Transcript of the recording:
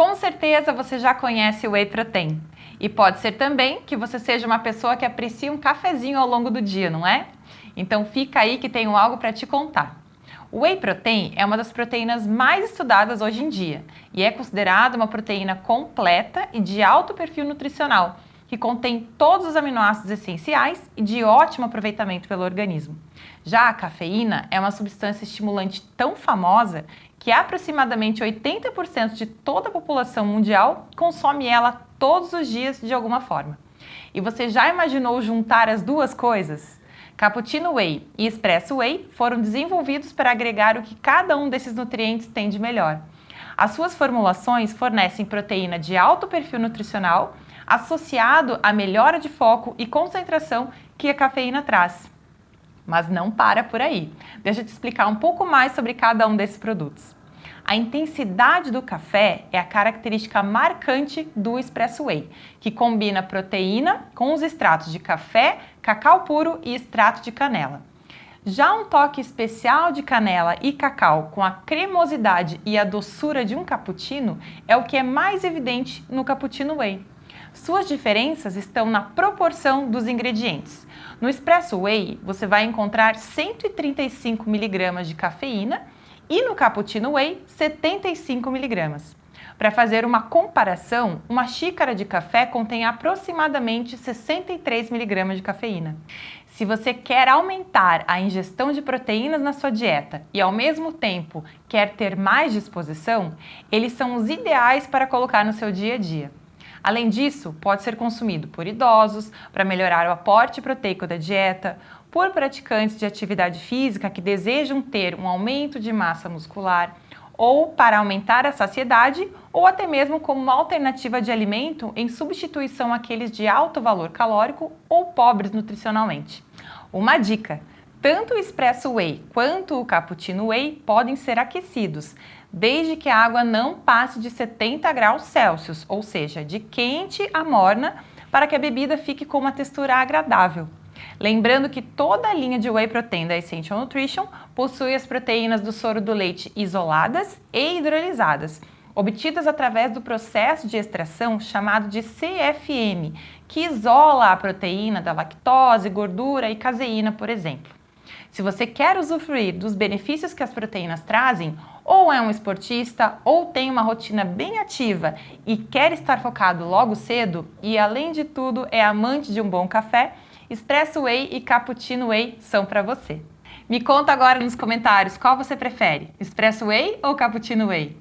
Com certeza você já conhece o Whey Protein. E pode ser também que você seja uma pessoa que aprecia um cafezinho ao longo do dia, não é? Então fica aí que tenho algo para te contar. O whey protein é uma das proteínas mais estudadas hoje em dia e é considerada uma proteína completa e de alto perfil nutricional, que contém todos os aminoácidos essenciais e de ótimo aproveitamento pelo organismo. Já a cafeína é uma substância estimulante tão famosa que aproximadamente 80% de toda a população mundial consome ela todos os dias de alguma forma. E você já imaginou juntar as duas coisas? Cappuccino Whey e Espresso Whey foram desenvolvidos para agregar o que cada um desses nutrientes tem de melhor. As suas formulações fornecem proteína de alto perfil nutricional associado à melhora de foco e concentração que a cafeína traz. Mas não para por aí. Deixa eu te explicar um pouco mais sobre cada um desses produtos. A intensidade do café é a característica marcante do Espresso Whey, que combina proteína com os extratos de café, cacau puro e extrato de canela. Já um toque especial de canela e cacau com a cremosidade e a doçura de um cappuccino é o que é mais evidente no Cappuccino Whey. Suas diferenças estão na proporção dos ingredientes. No Espresso Whey, você vai encontrar 135 mg de cafeína e no Cappuccino Whey, 75 mg. Para fazer uma comparação, uma xícara de café contém aproximadamente 63 mg de cafeína. Se você quer aumentar a ingestão de proteínas na sua dieta e ao mesmo tempo quer ter mais disposição, eles são os ideais para colocar no seu dia a dia. Além disso, pode ser consumido por idosos, para melhorar o aporte proteico da dieta, por praticantes de atividade física que desejam ter um aumento de massa muscular, ou para aumentar a saciedade, ou até mesmo como uma alternativa de alimento em substituição àqueles de alto valor calórico ou pobres nutricionalmente. Uma dica! Tanto o Espresso Whey quanto o Cappuccino Whey podem ser aquecidos, desde que a água não passe de 70 graus Celsius, ou seja, de quente a morna, para que a bebida fique com uma textura agradável. Lembrando que toda a linha de Whey Protein da Essential Nutrition possui as proteínas do soro do leite isoladas e hidrolisadas, obtidas através do processo de extração chamado de CFM, que isola a proteína da lactose, gordura e caseína, por exemplo. Se você quer usufruir dos benefícios que as proteínas trazem, ou é um esportista, ou tem uma rotina bem ativa e quer estar focado logo cedo, e além de tudo é amante de um bom café, Espresso Whey e Cappuccino Whey são para você. Me conta agora nos comentários qual você prefere, Espresso Whey ou Cappuccino Whey?